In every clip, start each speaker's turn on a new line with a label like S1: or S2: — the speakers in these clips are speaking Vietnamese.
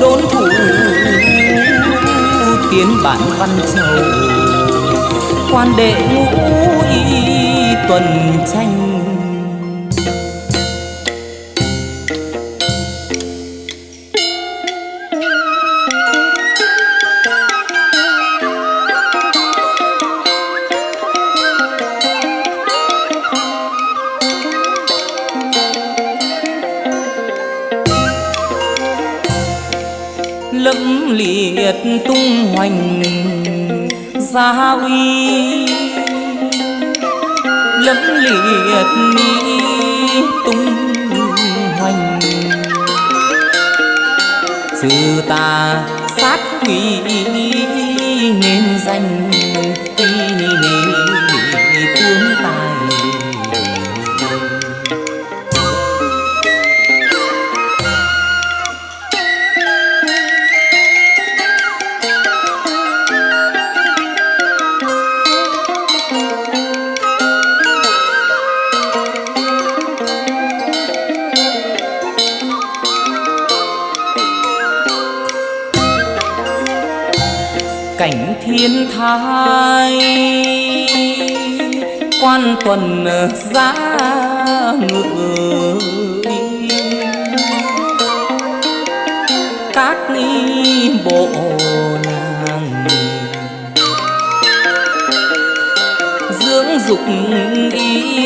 S1: đốn thủ tiến bản văn châu quan đệ ngũ y tuần tranh liệt tung hoành gia uy lẫm liệt mi tung hoành. Trừ ta sát quỷ nên danh hai. Quan tuần giá ngự các ni bộ nàng. Dưỡng dục ý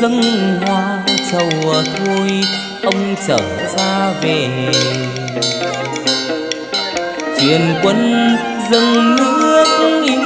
S1: dâng hoa trầu thôi, ông trở ra về. Truyền quân dâng nước yêu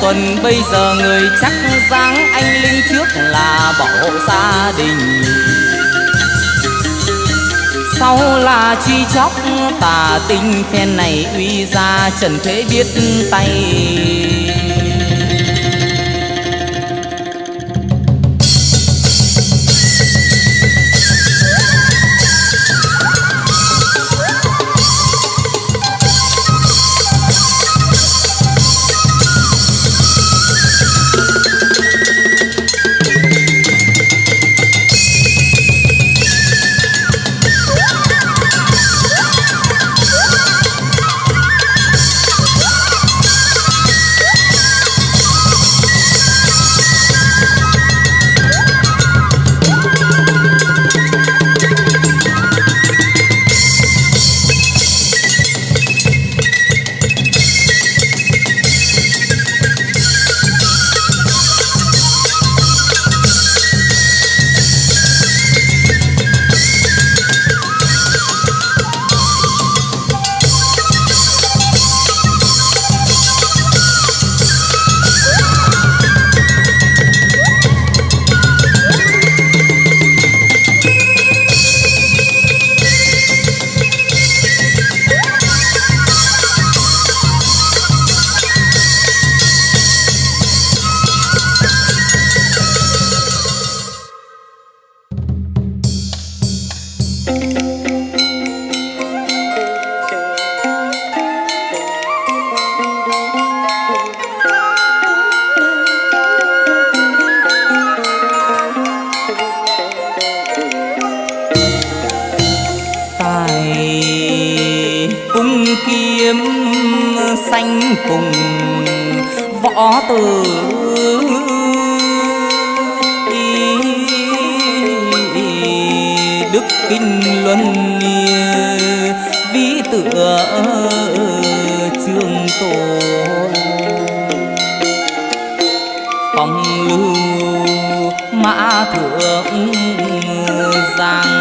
S1: tuần, bây giờ người chắc dáng anh linh trước là bảo hộ gia đình. Sau là truy chóc, tà tinh phen này uy ra, trần thế biết tay. dài. Cung kiếm xanh cùng võ tử. Đức kinh luân vi tựa trường tổ. Phong lưu mã thượng, giang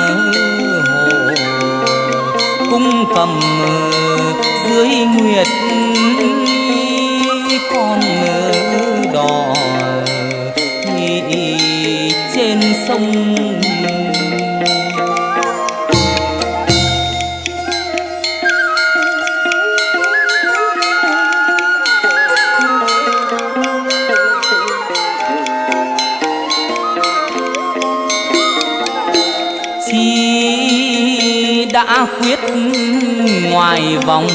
S1: cầm dưới nguyệt con đò trên sông vòng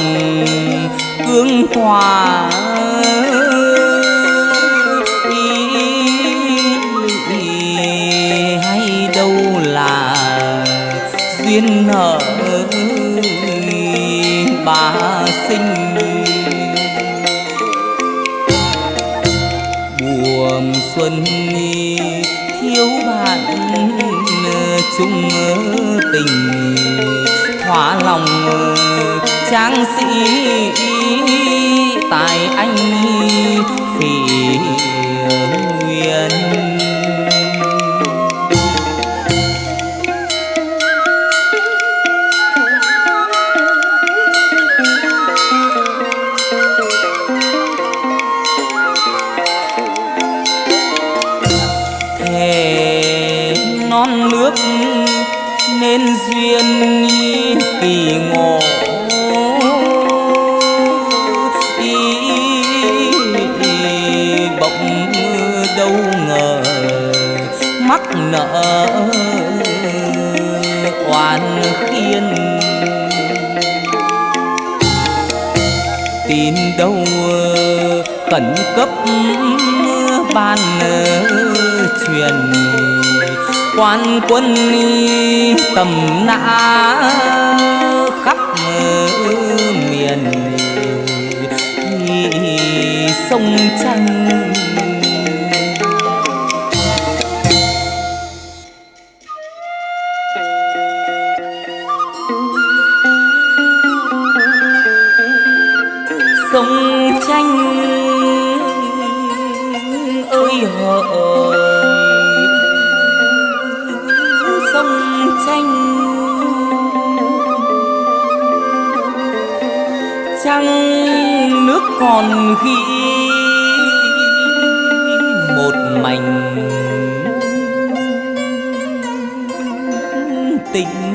S1: cương hòa hay đâu là duyên nợ bà sinh? Buồm xuân thiếu bạn chung tình trang sĩ tài anh phỉ nguyên. Non nước nên duyên kỳ ngộ khẩn cấp ban truyền quan quân tầm nã khắp miền. Sông tranh tình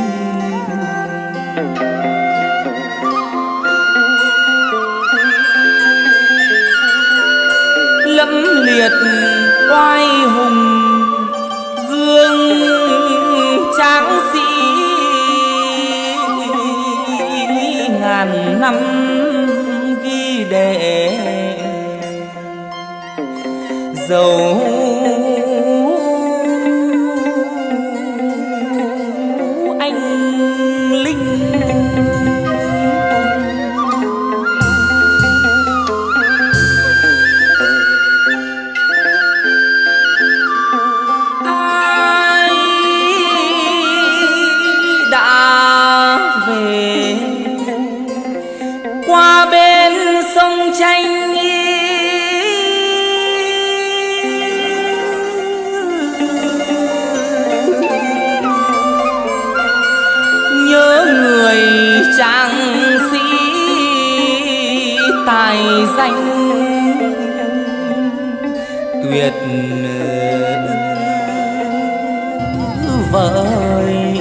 S1: vời.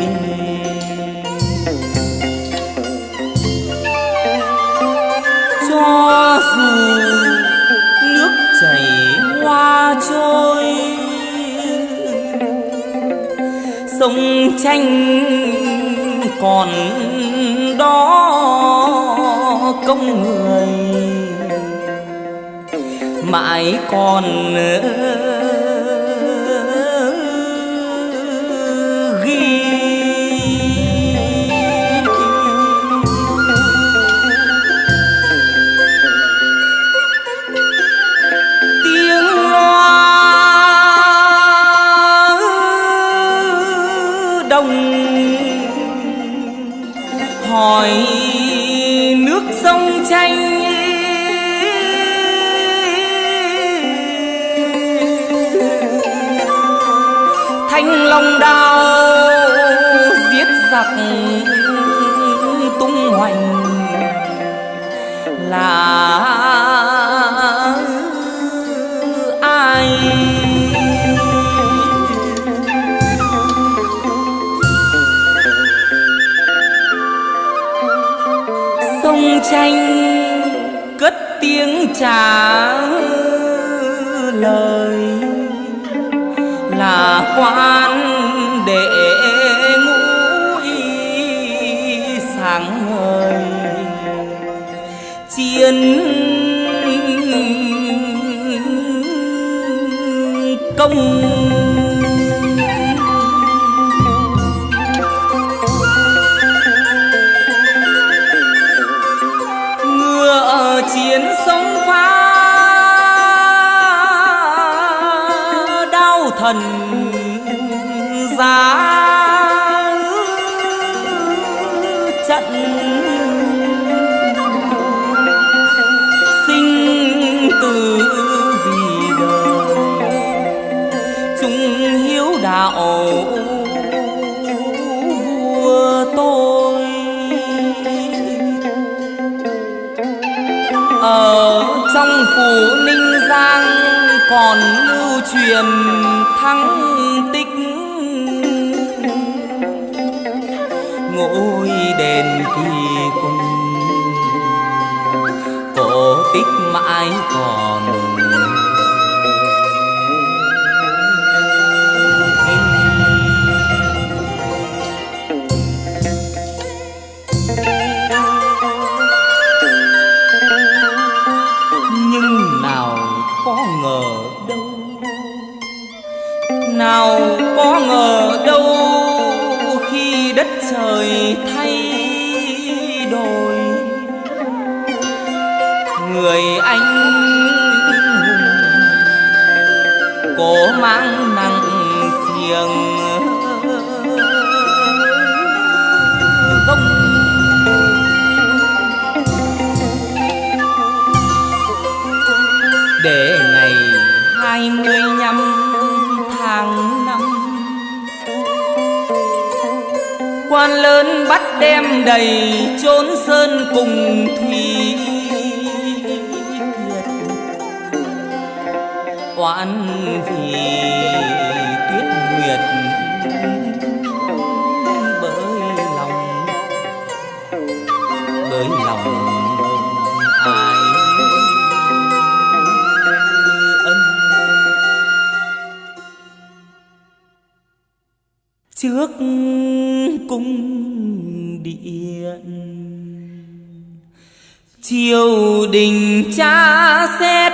S1: Cho dù nước chảy hoa trôi, sông tranh còn đó công người. Mãi còn nữa tranh cất tiếng trả lời. Là quan trần gian còn lưu truyền thắng tích. Ngôi đền kỳ cung cổ tích mãi còn người anh cố mang nặng xiềng. Gông để ngày hai mươi năm tháng năm, quan lớn bắt đem đầy chốn sơn cùng thủy oán vì tuyết nguyệt. Bởi lòng bởi lòng ai ân. Trước cung điện, triều đình cha xét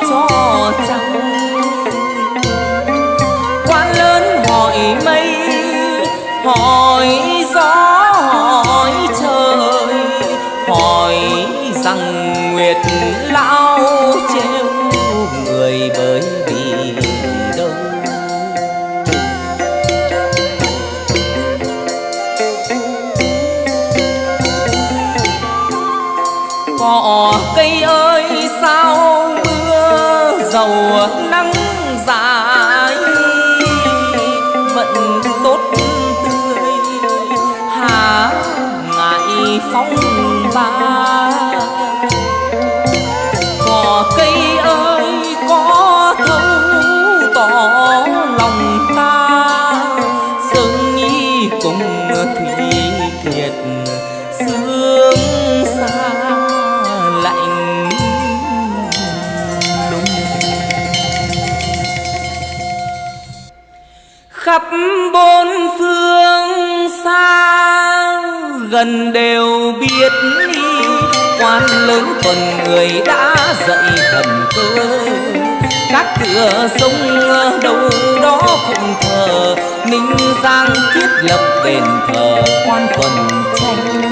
S1: cho gần đều biết đi quan lớn phần người đã dậy thần cơ. Các cửa sông đâu đó phụng thờ. Ninh giang thiết lập đền thờ quan tuần tranh.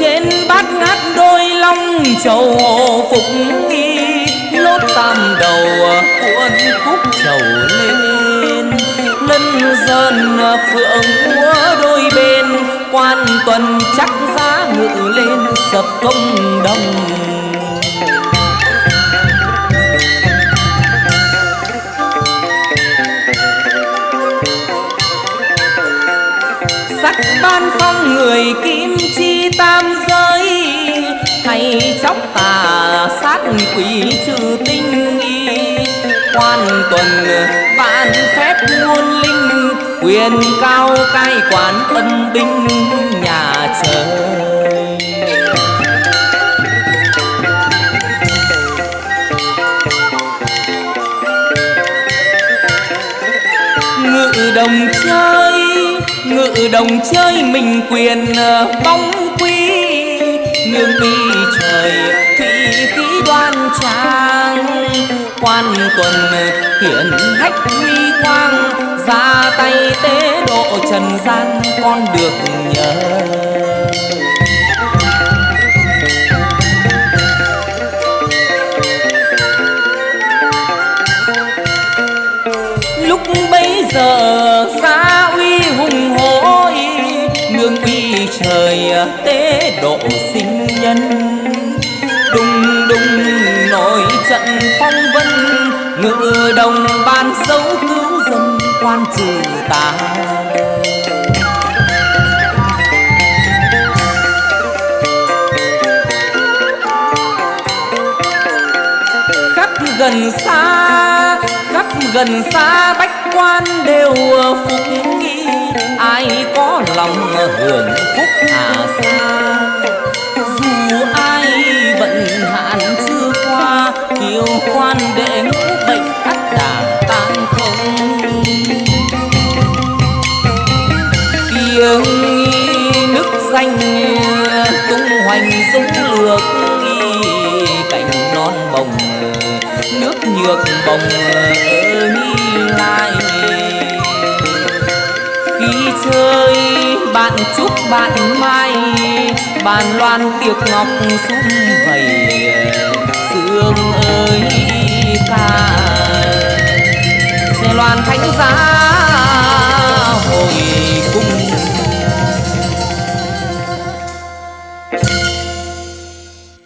S1: Trên bát ngát đôi long trầu phủ khúc trầu lên. Lân dơn phượng múa đôi bên, quan tuần chắc giá ngự lên sập công đồng. Sắc ban phong người kim chi tam giới hay chóc tà sát quỷ trừ tinh hàng tuần, vạn phép muôn linh quyền cao cai quản âm binh nhà trời. Ngự đồng chơi, ngự đồng chơi mình quyền, bóng quý nương mi trời, thủy khí đoan trang quan tuần hiển hách huy quang, ra tay tế độ trần gian con được nhờ. Lúc bấy giờ xa uy hùng hối, nương uy trời tế độ sinh nhân. Phong vân ngự đồng ban dấu cứu dân quan trừ tà. Khắp gần xa, khắp gần xa, bách quan đều phục nghi. Ai có lòng hưởng phúc hà xa bồng ơi lại khi chơi, bạn chúc bạn mai bàn loan tiệc ngọc sum vầy. Sương ơi ca xe loan thánh giá, hồi cung